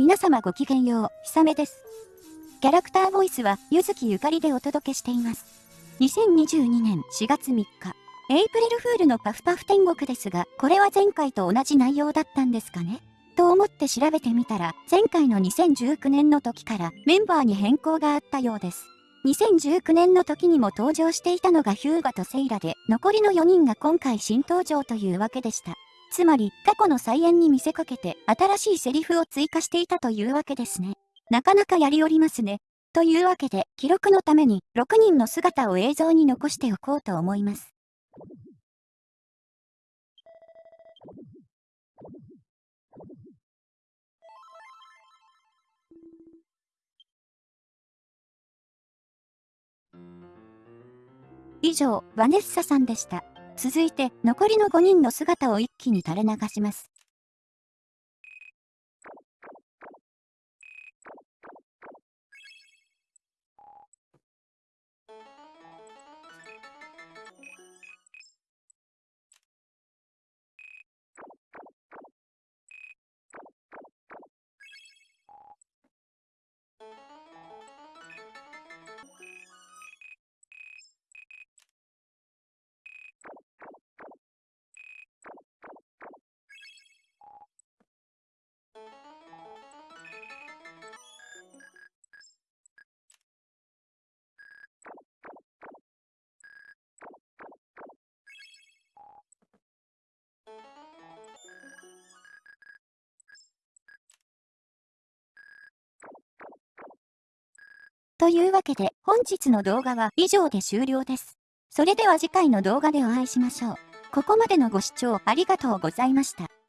皆様ごきげんよう、ひさめです。キャラクターボイスは、ゆずきゆかりでお届けしています。2022年4月3日、エイプリルフールのパフパフ天国ですが、これは前回と同じ内容だったんですかね？と思って調べてみたら、前回の2019年の時からメンバーに変更があったようです。2019年の時にも登場していたのがヒューガとセイラで、残りの4人が今回新登場というわけでした。つまり、過去の再演に見せかけて、新しいセリフを追加していたというわけですね。なかなかやりおりますね。というわけで、記録のために、6人の姿を映像に残しておこうと思います。以上、ヴァネッサさんでした。続いて、残りの5人の姿を一気に垂れ流します。というわけで本日の動画は以上で終了です。それでは次回の動画でお会いしましょう。ここまでのご視聴ありがとうございました。